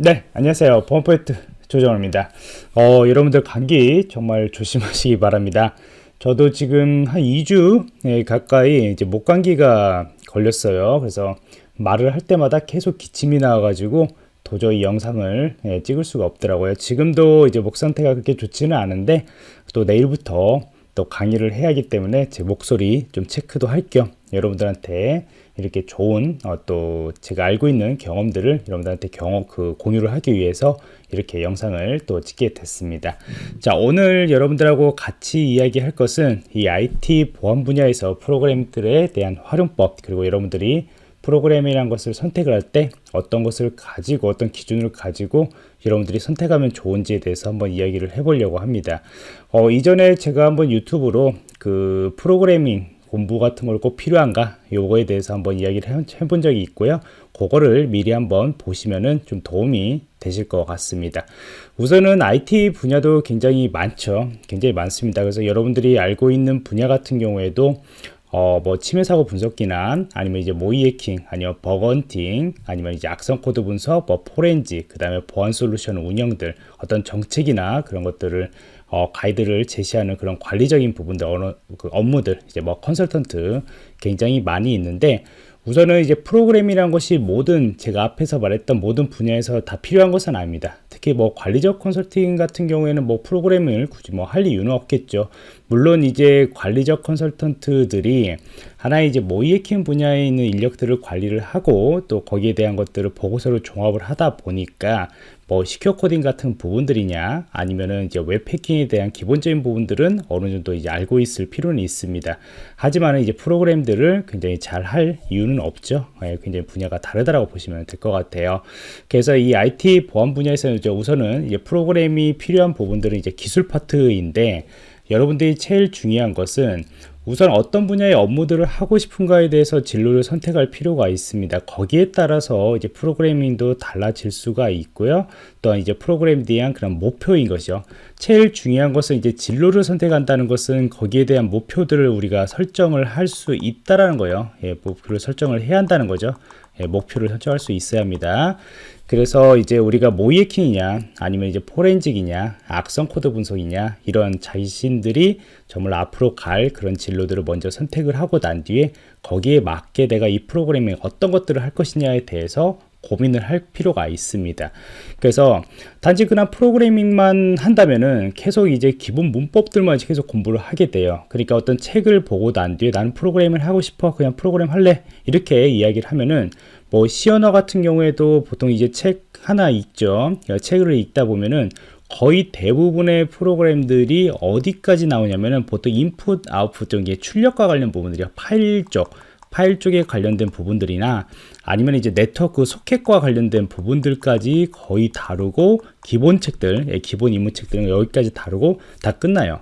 네, 안녕하세요. 보안포인트 조정호입니다. 어, 여러분들 감기 정말 조심하시기 바랍니다. 저도 지금 한 2주 가까이 이제 목감기가 걸렸어요. 그래서 말을 할 때마다 계속 기침이 나와가지고 도저히 영상을 예, 찍을 수가 없더라고요. 지금도 이제 목 상태가 그렇게 좋지는 않은데 또 내일부터 또 강의를 해야 하기 때문에 제 목소리 좀 체크도 할 겸 여러분들한테 이렇게 좋은 어, 또 제가 알고 있는 경험들을 여러분들한테 경험 그 공유를 하기 위해서 이렇게 영상을 또 찍게 됐습니다. 자 오늘 여러분들하고 같이 이야기할 것은 이 IT 보안 분야에서 프로그램들에 대한 활용법 그리고 여러분들이 프로그램이라는 것을 선택을 할 때 어떤 것을 가지고 어떤 기준을 가지고 여러분들이 선택하면 좋은지에 대해서 한번 이야기를 해보려고 합니다. 어, 이전에 제가 한번 유튜브로 그 프로그래밍 공부 같은 걸 꼭 필요한가 요거에 대해서 한번 이야기를 해본 적이 있고요. 그거를 미리 한번 보시면은 좀 도움이 되실 것 같습니다. 우선은 IT 분야도 굉장히 많죠. 굉장히 많습니다. 그래서 여러분들이 알고 있는 분야 같은 경우에도 어, 뭐 침해 사고 분석 기난 아니면 이제 모의 해킹 아니면 bug hunting 아니면 이제 악성 코드 분석 뭐 포렌지 그 다음에 보안 솔루션 운영들 어떤 정책이나 그런 것들을 어, 가이드를 제시하는 그런 관리적인 부분들 어느 그 업무들 이제 뭐 컨설턴트 굉장히 많이 있는데 우선은 이제 프로그램이란 것이 모든 제가 앞에서 말했던 모든 분야에서 다 필요한 것은 아닙니다. 특히 뭐 관리적 컨설팅 같은 경우에는 뭐 프로그램을 굳이 뭐 할 이유는 없겠죠. 물론 이제 관리적 컨설턴트들이 하나의 이제 모의 해킹 분야에 있는 인력들을 관리를 하고 또 거기에 대한 것들을 보고서를 종합을 하다 보니까 뭐 secure coding 같은 부분들이냐 아니면은 이제 웹 해킹에 대한 기본적인 부분들은 어느 정도 이제 알고 있을 필요는 있습니다. 하지만 이제 프로그램들을 굉장히 잘 할 이유는 없죠. 예, 굉장히 분야가 다르다라고 보시면 될 것 같아요. 그래서 이 IT 보안 분야에서는 이제 우선은 이제 프로그램이 필요한 부분들은 이제 기술 파트인데 여러분들이 제일 중요한 것은 우선 어떤 분야의 업무들을 하고 싶은가에 대해서 진로를 선택할 필요가 있습니다. 거기에 따라서 이제 프로그래밍도 달라질 수가 있고요. 또한 이제 프로그램에 대한 그런 목표인 것이죠. 제일 중요한 것은 이제 진로를 선택한다는 것은 거기에 대한 목표들을 우리가 설정을 할 수 있다라는 거예요. 예, 목표를 설정을 해야 한다는 거죠. 예, 목표를 설정할 수 있어야 합니다. 그래서 이제 우리가 모의 해킹이냐 아니면 이제 forensic이냐 악성 코드 분석이냐 이런 자신들이 정말 앞으로 갈 그런 진로들을 먼저 선택을 하고 난 뒤에 거기에 맞게 내가 이 프로그래밍 어떤 것들을 할 것이냐에 대해서 고민을 할 필요가 있습니다. 그래서 단지 그냥 프로그래밍만 한다면은 계속 이제 기본 문법들만 계속 공부를 하게 돼요. 그러니까 어떤 책을 보고 난 뒤에 나는 프로그램을 하고 싶어 그냥 프로그램 할래 이렇게 이야기를 하면은 뭐 시언어 같은 경우에도 보통 이제 책 하나 읽죠. 그러니까 책을 읽다 보면은 거의 대부분의 프로그램들이 어디까지 나오냐면은 보통 인풋, 아웃풋 쪽에 출력과 관련 부분들이요. 파일 쪽, 파일 쪽에 관련된 부분들이나 아니면 이제 네트워크 소켓과 관련된 부분들까지 거의 다루고 기본 책들, 예, 기본 입문 책들은 여기까지 다루고 다 끝나요.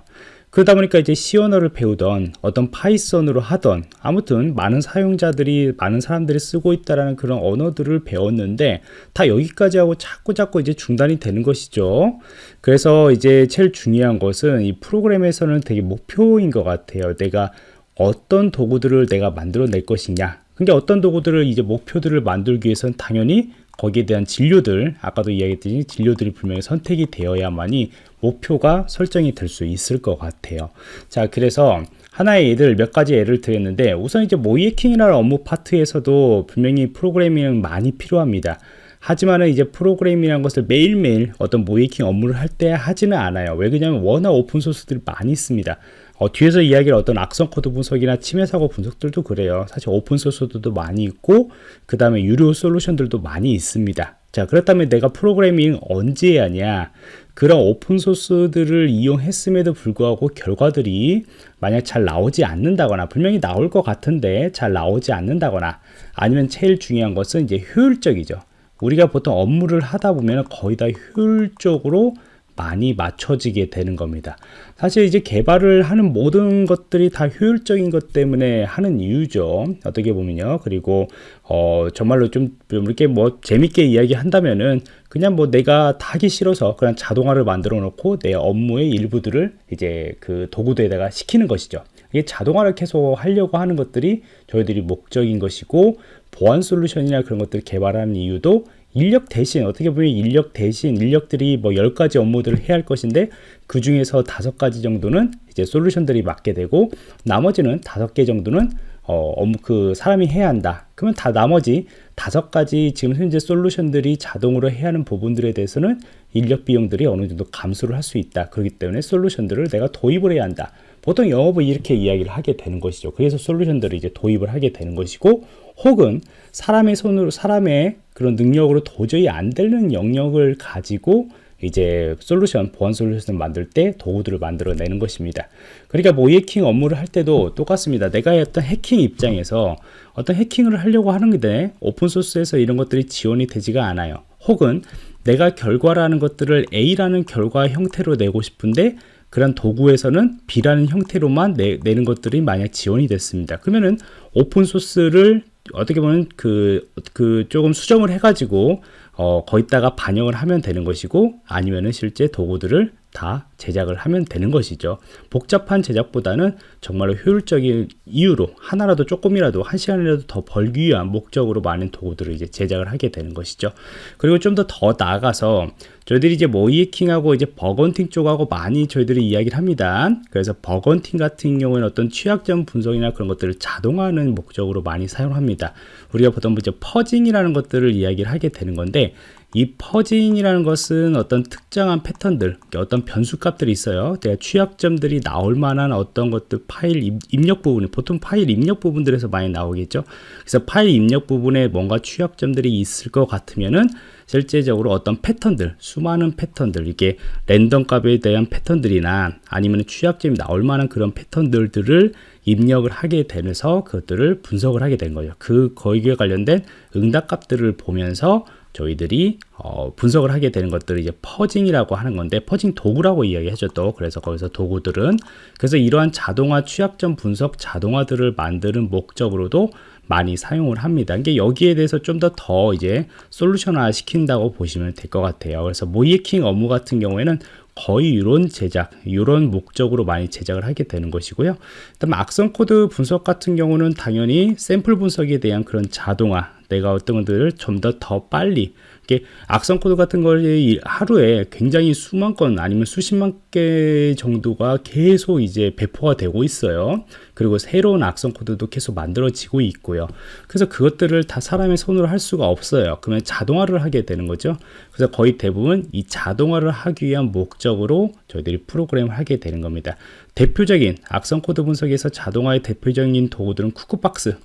그러다 보니까 이제 언어를 배우던 어떤 파이썬으로 하던 아무튼 많은 사용자들이 많은 사람들이 쓰고 있다라는 그런 언어들을 배웠는데 다 여기까지 하고 자꾸 자꾸 이제 중단이 되는 것이죠. 그래서 이제 제일 중요한 것은 이 프로그램에서는 되게 목표인 것 같아요. 내가 어떤 도구들을 내가 만들어낼 것이냐. 그러니까 어떤 도구들을 이제 목표들을 만들기 위해서는 당연히 거기에 대한 진료들 아까도 이야기했듯이 진료들이 분명히 선택이 되어야만이 목표가 설정이 될 수 있을 것 같아요. 자 그래서 하나의 예를 몇 가지 예를 드렸는데 우선 이제 모이해킹이라는 업무 파트에서도 분명히 프로그래밍은 많이 필요합니다 하지만은 이제 프로그래밍이라는 것을 매일매일 어떤 모이킹 업무를 할 때 하지는 않아요 왜 그러냐면 워낙 오픈소스들이 많이 있습니다 어, 뒤에서 이야기를 어떤 악성 코드 분석이나 침해 사고 분석들도 그래요. 사실 오픈 소스들도 많이 있고 그 다음에 유료 솔루션들도 많이 있습니다. 자 그렇다면 내가 프로그래밍 언제 하냐 그런 오픈 소스들을 이용했음에도 불구하고 결과들이 만약 잘 나오지 않는다거나 분명히 나올 것 같은데 잘 나오지 않는다거나 아니면 제일 중요한 것은 이제 효율적이죠. 우리가 보통 업무를 하다 보면 거의 다 효율적으로 많이 맞춰지게 되는 겁니다. 사실 이제 개발을 하는 모든 것들이 다 효율적인 것 때문에 하는 이유죠. 어떻게 보면요. 그리고 어 정말로 좀 이렇게 뭐 재밌게 이야기한다면은 그냥 뭐 내가 다 하기 싫어서 그냥 자동화를 만들어 놓고 내 업무의 일부들을 이제 그 도구들에다가 시키는 것이죠. 이게 자동화를 계속 하려고 하는 것들이 저희들이 목적인 것이고 보안 솔루션이나 그런 것들 개발하는 이유도 인력 대신 어떻게 보면 인력 대신 인력들이 뭐 10가지 업무들을 해야 할 것인데 그 중에서 다섯 가지 정도는 이제 솔루션들이 맡게 되고 나머지는 다섯 개 정도는 어, 업무 그 사람이 해야 한다. 그러면 다 나머지 다섯 가지 지금 현재 솔루션들이 자동으로 해야 하는 부분들에 대해서는 인력 비용들이 어느 정도 감소를 할 수 있다. 그렇기 때문에 솔루션들을 내가 도입을 해야 한다. 보통 영업은 이렇게 이야기를 하게 되는 것이죠. 그래서 솔루션들을 이제 도입을 하게 되는 것이고, 혹은 사람의 손으로, 사람의 그런 능력으로 도저히 안 되는 영역을 가지고 이제 솔루션, 보안 솔루션을 만들 때 도구들을 만들어내는 것입니다. 그러니까 뭐 해킹 업무를 할 때도 똑같습니다. 내가 어떤 해킹 입장에서 어떤 해킹을 하려고 하는데 오픈소스에서 이런 것들이 지원이 되지가 않아요. 혹은 내가 결과라는 것들을 A라는 결과 형태로 내고 싶은데 그런 도구에서는 B라는 형태로만 내, 는 것들이 만약 지원이 됐습니다. 그러면은 오픈 소스를 어떻게 보면 그, 그 조금 수정을 해가지고 어, 거기다가 반영을 하면 되는 것이고 아니면은 실제 도구들을 다 제작을 하면 되는 것이죠. 복잡한 제작보다는 정말로 효율적인 이유로 하나라도 조금이라도 한 시간이라도 더 벌기 위한 목적으로 많은 도구들을 이제 제작을 하게 되는 것이죠. 그리고 좀 더더 나아가서 저희들이 이제 모의해킹하고 이제 bug hunting 쪽하고 많이 저희들이 이야기를 합니다. 그래서 bug hunting 같은 경우에는 어떤 취약점 분석이나 그런 것들을 자동화하는 목적으로 많이 사용합니다. 우리가 보통 이제 fuzzing이라는 것들을 이야기를 하게 되는 건데 이 fuzzing이라는 것은 어떤 특정한 패턴들, 어떤 변수값들이 있어요. 내가 취약점들이 나올 만한 어떤 것들 파일 입력 부분이 보통 파일 입력 부분들에서 많이 나오겠죠. 그래서 파일 입력 부분에 뭔가 취약점들이 있을 것 같으면은 실제적으로 어떤 패턴들, 수많은 패턴들, 이게 랜덤 값에 대한 패턴들이나 아니면 취약점이 나올 만한 그런 패턴들을 입력을 하게 되면서 그것들을 분석을 하게 된 거죠. 그 거기에 관련된 응답 값들을 보면서 저희들이 어, 분석을 하게 되는 것들을 이제 퍼징이라고 하는 건데 퍼징 도구라고 이야기하죠 또 그래서 거기서 도구들은 그래서 이러한 자동화 취약점 분석 자동화들을 만드는 목적으로도 많이 사용을 합니다. 이게 여기에 대해서 좀더더 이제 솔루션화 시킨다고 보시면 될 것 같아요. 그래서 모이킹 업무 같은 경우에는 거의 이런 제작, 이런 목적으로 많이 제작을 하게 되는 것이고요. 그다음 악성 코드 분석 같은 경우는 당연히 샘플 분석에 대한 그런 자동화, 내가 어떤 것들을 좀더더 빨리 이게 악성 코드 같은 걸 하루에 굉장히 수만 건 아니면 수십만 개 정도가 계속 이제 배포가 되고 있어요. 그리고 새로운 악성 코드도 계속 만들어지고 있고요. 그래서 그것들을 다 사람의 손으로 할 수가 없어요. 그러면 자동화를 하게 되는 거죠. 그래서 거의 대부분 이 자동화를 하기 위한 목적으로 저희들이 프로그램을 하게 되는 겁니다. 대표적인 악성 코드 분석에서 자동화의 대표적인 도구들은 Cuckoo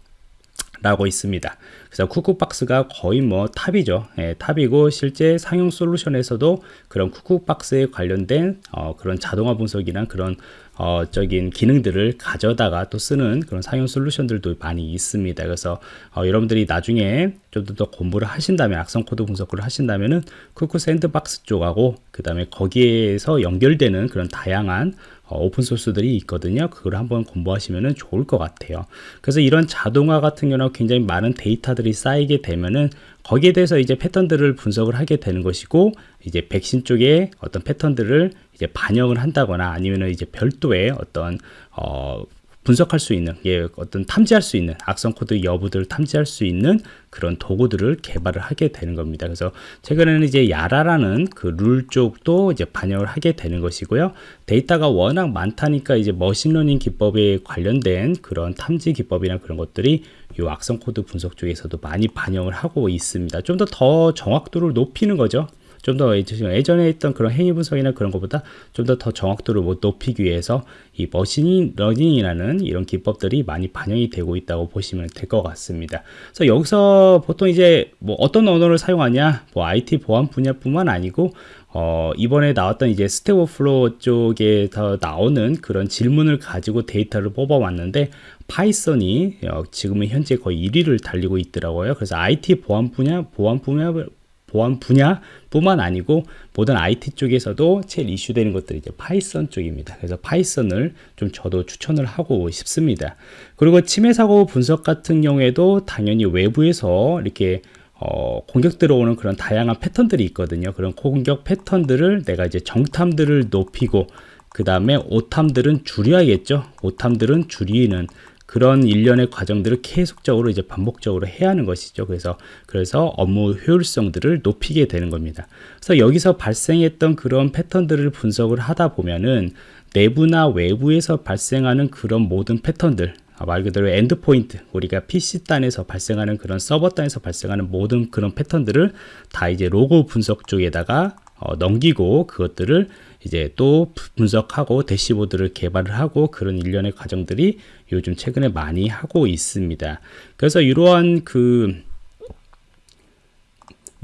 Box라고 있습니다. 그래서 Cuckoo Box가 거의 뭐 top이죠. 예, top이고 실제 상용 솔루션에서도 그런 Cuckoo Box에 관련된 어, 그런 자동화 분석이나 그런 어, 적인 기능들을 가져다가 또 쓰는 그런 상용 솔루션들도 많이 있습니다. 그래서 어, 여러분들이 나중에 좀 더 공부를 하신다면 악성 코드 분석을 하신다면은 Cuckoo Sandbox 쪽하고 그 다음에 거기에서 연결되는 그런 다양한 어, 오픈 소스들이 있거든요. 그걸 한번 공부하시면 좋을 것 같아요. 그래서 이런 자동화 같은 경우는 굉장히 많은 데이터들이 쌓이게 되면은 거기에 대해서 이제 패턴들을 분석을 하게 되는 것이고 이제 백신 쪽에 어떤 패턴들을 이제 반영을 한다거나 아니면 이제 별도의 어떤 어 분석할 수 있는 예, 어떤 탐지할 수 있는 악성 코드 여부들을 탐지할 수 있는 그런 도구들을 개발을 하게 되는 겁니다. 그래서 최근에는 이제 YARA라는 그 룰 쪽도 이제 반영을 하게 되는 것이고요. 데이터가 워낙 많다니까 이제 머신러닝 기법에 관련된 그런 탐지 기법이나 그런 것들이 이 악성 코드 분석 쪽에서도 많이 반영을 하고 있습니다. 좀 더 더 정확도를 높이는 거죠. 좀 더 예전에 했던 그런 행위 분석이나 그런 것보다 좀 더 더 정확도를 높이기 위해서 이 머신 러닝이라는 이런 기법들이 많이 반영이 되고 있다고 보시면 될 것 같습니다. 그래서 여기서 보통 이제 뭐 어떤 언어를 사용하냐, 뭐 IT 보안 분야뿐만 아니고 어, 이번에 나왔던 이제 Stack Overflow 쪽에서 나오는 그런 질문을 가지고 데이터를 뽑아왔는데 파이썬이 어, 지금은 현재 거의 1위를 달리고 있더라고요. 그래서 IT 보안 분야, 보안 분야, 보안 분야뿐만 아니고 모든 IT 쪽에서도 제일 이슈되는 것들이 이제 파이썬 쪽입니다. 그래서 파이썬을 좀 저도 추천을 하고 싶습니다. 그리고 침해 사고 분석 같은 경우에도 당연히 외부에서 이렇게 어, 공격 들어오는 그런 다양한 패턴들이 있거든요. 그런 공격 패턴들을 내가 이제 정탐들을 높이고 그 다음에 오탐들은 줄여야겠죠. 오탐들은 줄이는 그런 일련의 과정들을 계속적으로 이제 반복적으로 해야 하는 것이죠. 그래서 그래서 업무 효율성들을 높이게 되는 겁니다. 그래서 여기서 발생했던 그런 패턴들을 분석을 하다 보면은 내부나 외부에서 발생하는 그런 모든 패턴들 아, 말 그대로 endpoint 우리가 PC 단에서 발생하는 그런 서버 단에서 발생하는 모든 그런 패턴들을 다 이제 로그 분석 쪽에다가 어, 넘기고 그것들을 이제 또 분석하고 대시보드를 개발을 하고 그런 일련의 과정들이 요즘 최근에 많이 하고 있습니다. 그래서 이러한 그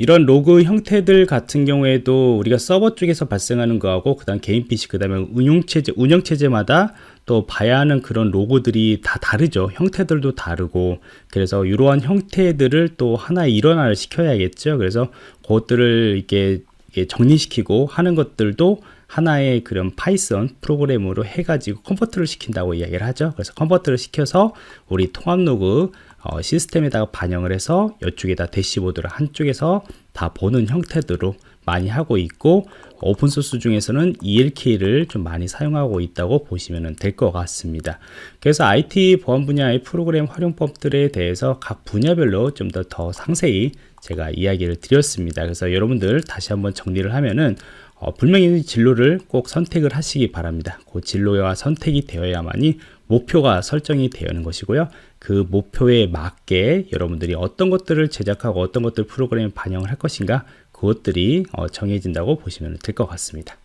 이런 로그 형태들 같은 경우에도 우리가 서버 쪽에서 발생하는 거하고 그다음 개인 PC 그다음에 운영 체제 운영 체제마다 또 봐야 하는 그런 로고들이 다 다르죠. 형태들도 다르고 그래서 이러한 형태들을 또 하나의 일원화를 시켜야겠죠. 그래서 그것들을 이렇게 정리시키고 하는 것들도 하나의 그런 파이썬 프로그램으로 해가지고 컨버터를 시킨다고 이야기를 하죠. 그래서 컨버터를 시켜서 우리 통합 로그 어, 시스템에다가 반영을 해서 이쪽에다 대시보드를 한쪽에서 다 보는 형태대로 많이 하고 있고 오픈소스 중에서는 ELK를 좀 많이 사용하고 있다고 보시면 될 것 같습니다. 그래서 IT 보안 분야의 프로그램 활용법들에 대해서 각 분야별로 좀 더더 상세히 제가 이야기를 드렸습니다. 그래서 여러분들 다시 한번 정리를 하면은 어, 분명히 진로를 꼭 선택을 하시기 바랍니다. 그 진로와 선택이 되어야만이 목표가 설정이 되는 것이고요. 그 목표에 맞게 여러분들이 어떤 것들을 제작하고 어떤 것들 프로그램에 반영을 할 것인가 그것들이 어, 정해진다고 보시면 될 것 같습니다.